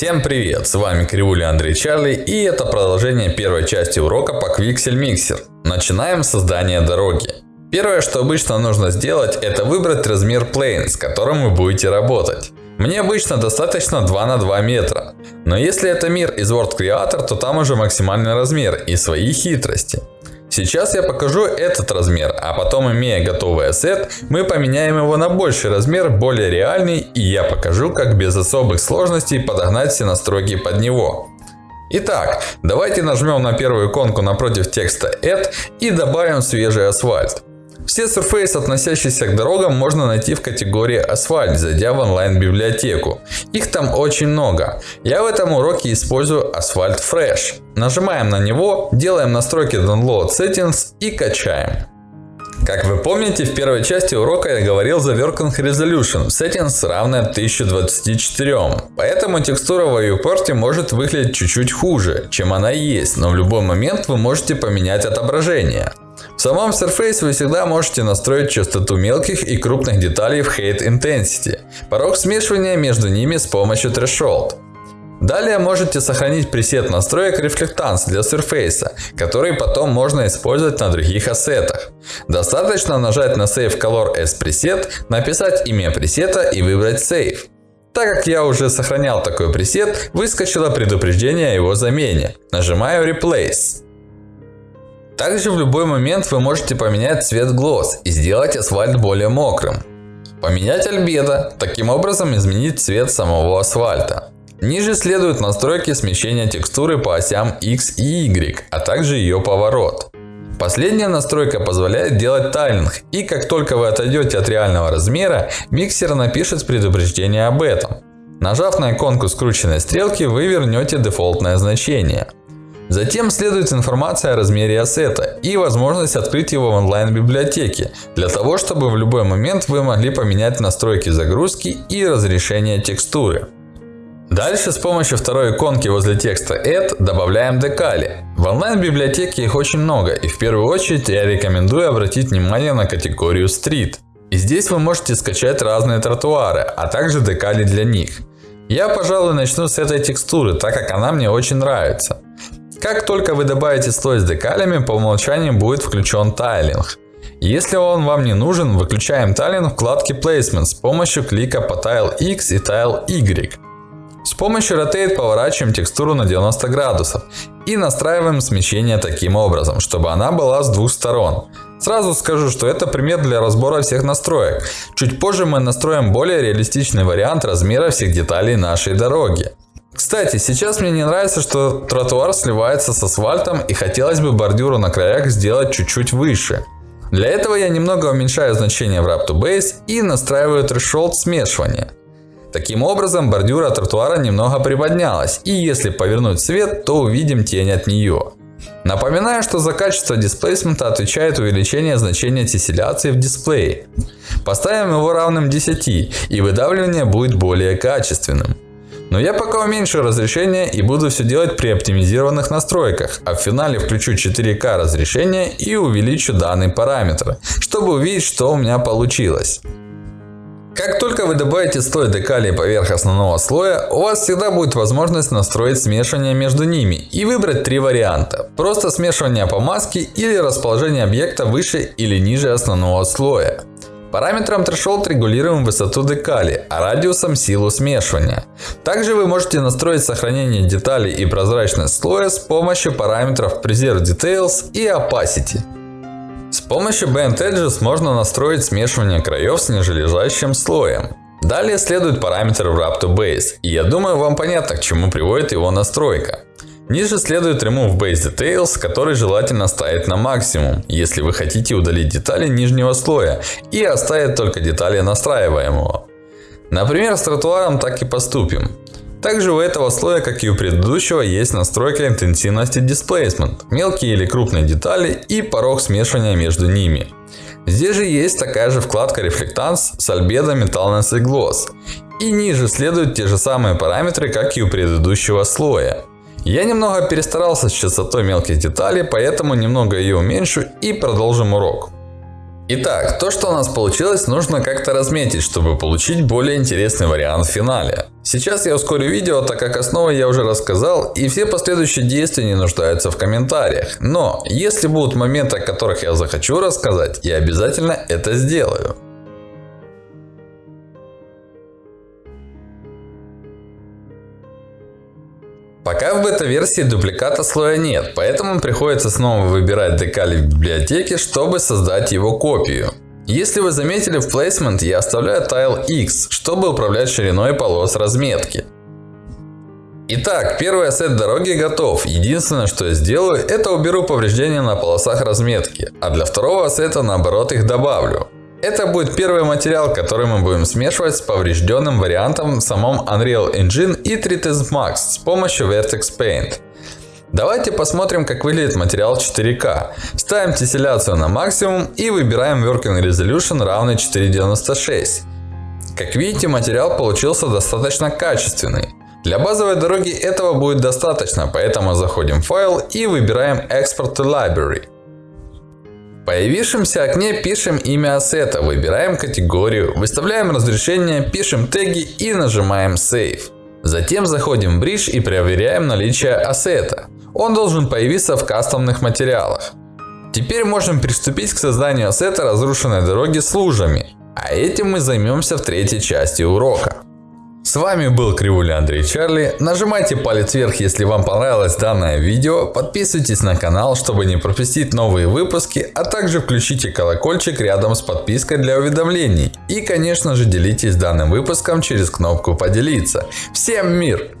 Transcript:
Всем привет, с вами Кривуля Андрей Чарли и это продолжение первой части урока по Quixel Mixer. Начинаем создание дороги. Первое, что обычно нужно сделать, это выбрать размер plane, с которым вы будете работать. Мне обычно достаточно 2 на 2 метра. Но если это мир из World Creator, то там уже максимальный размер и свои хитрости. Сейчас я покажу этот размер, а потом имея готовый ассет, мы поменяем его на больший размер, более реальный, и я покажу, как без особых сложностей подогнать все настройки под него. Итак, давайте нажмем на первую иконку напротив текста Add и добавим свежий асфальт. Все Surface, относящиеся к дорогам, можно найти в категории асфальт, зайдя в онлайн-библиотеку. Их там очень много. Я в этом уроке использую асфальт Fresh. Нажимаем на него, делаем настройки Download Settings и качаем. Как вы помните, в первой части урока я говорил за Working Resolution Settings равная 1024. Поэтому текстура в viewport может выглядеть чуть-чуть хуже, чем она есть, но в любой момент вы можете поменять отображение. В самом Surface вы всегда можете настроить частоту мелких и крупных деталей в Height Intensity, порог смешивания между ними с помощью Threshold. Далее можете сохранить пресет настроек Reflectance для Surface, который потом можно использовать на других ассетах. Достаточно нажать на Save Color as Preset, написать имя пресета и выбрать Save. Так как я уже сохранял такой пресет, выскочило предупреждение о его замене. Нажимаю Replace. Также в любой момент вы можете поменять цвет глаз и сделать асфальт более мокрым. Поменять альбедо, таким образом изменить цвет самого асфальта. Ниже следуют настройки смещения текстуры по осям X и Y, а также ее поворот. Последняя настройка позволяет делать тайлинг, и как только вы отойдете от реального размера, миксер напишет предупреждение об этом. Нажав на иконку скрученной стрелки, вы вернете дефолтное значение. Затем следует информация о размере ассета и возможность открыть его в онлайн-библиотеке, для того, чтобы в любой момент вы могли поменять настройки загрузки и разрешения текстуры. Дальше с помощью второй иконки возле текста Add добавляем декали. В онлайн-библиотеке их очень много и в первую очередь я рекомендую обратить внимание на категорию Street. И здесь вы можете скачать разные тротуары, а также декали для них. Я, пожалуй, начну с этой текстуры, так как она мне очень нравится. Как только вы добавите слой с декалями, по умолчанию будет включен тайлинг. Если он вам не нужен, выключаем тайлинг в вкладке Placement с помощью клика по Tile X и Tile Y. С помощью Rotate поворачиваем текстуру на 90 градусов и настраиваем смещение таким образом, чтобы она была с двух сторон. Сразу скажу, что это пример для разбора всех настроек. Чуть позже мы настроим более реалистичный вариант размера всех деталей нашей дороги. Кстати, сейчас мне не нравится, что тротуар сливается с асфальтом и хотелось бы бордюру на краях сделать чуть-чуть выше. Для этого я немного уменьшаю значение в Wrap to Base и настраиваю threshold смешивания. Таким образом, бордюра тротуара немного приподнялась, и если повернуть свет, то увидим тень от нее. Напоминаю, что за качество дисплейсмента отвечает увеличение значения тесселяции в дисплее. Поставим его равным 10, и выдавливание будет более качественным. Но я пока уменьшу разрешение и буду все делать при оптимизированных настройках, а в финале включу 4К разрешение и увеличу данный параметр, чтобы увидеть, что у меня получилось. Как только вы добавите слой декалей поверх основного слоя, у вас всегда будет возможность настроить смешивание между ними и выбрать три варианта. Просто смешивание по маске или расположение объекта выше или ниже основного слоя. Параметром Threshold регулируем высоту декали, а радиусом силу смешивания. Также вы можете настроить сохранение деталей и прозрачность слоя с помощью параметров Preserve Details и Opacity. С помощью Band Edges можно настроить смешивание краев с нижележащим слоем. Далее следует параметр Wrap to Base, и я думаю вам понятно к чему приводит его настройка. Ниже следует Remove Base Details, который желательно ставить на максимум, если вы хотите удалить детали нижнего слоя и оставить только детали настраиваемого. Например, с тротуаром так и поступим. Также у этого слоя, как и у предыдущего, есть настройка интенсивности Displacement, мелкие или крупные детали и порог смешивания между ними. Здесь же есть такая же вкладка Reflectance с Albedo Metalness и Gloss. И ниже следуют те же самые параметры, как и у предыдущего слоя. Я немного перестарался с частотой мелких деталей, поэтому немного ее уменьшу и продолжим урок. Итак, то что у нас получилось, нужно как-то разметить, чтобы получить более интересный вариант в финале. Сейчас я ускорю видео, так как основы я уже рассказал, и все последующие действия не нуждаются в комментариях. Но, если будут моменты, о которых я захочу рассказать, я обязательно это сделаю. Пока в бета-версии дубликата слоя нет, поэтому приходится снова выбирать декали в библиотеке, чтобы создать его копию. Если вы заметили в Placement, я оставляю Tile X, чтобы управлять шириной полос разметки. Итак, первый ассет дороги готов. Единственное, что я сделаю, это уберу повреждения на полосах разметки. А для второго ассета наоборот их добавлю. Это будет первый материал, который мы будем смешивать с поврежденным вариантом в самом Unreal Engine и 3ds Max с помощью Vertex Paint. Давайте посмотрим, как выглядит материал 4К. Ставим тесселяцию на максимум и выбираем Working Resolution равный 496. Как видите, материал получился достаточно качественный. Для базовой дороги этого будет достаточно, поэтому заходим в файл и выбираем Export to Library. Появившемся окне пишем имя ассета, выбираем категорию, выставляем разрешение, пишем теги и нажимаем Save. Затем заходим в Bridge и проверяем наличие ассета. Он должен появиться в кастомных материалах. Теперь можем приступить к созданию ассета разрушенной дороги с лужами. А этим мы займемся в третьей части урока. С вами был Кривуля Андрей Чарли. Нажимайте палец вверх, если вам понравилось данное видео. Подписывайтесь на канал, чтобы не пропустить новые выпуски. А также включите колокольчик рядом с подпиской для уведомлений. И конечно же делитесь данным выпуском через кнопку поделиться. Всем мир!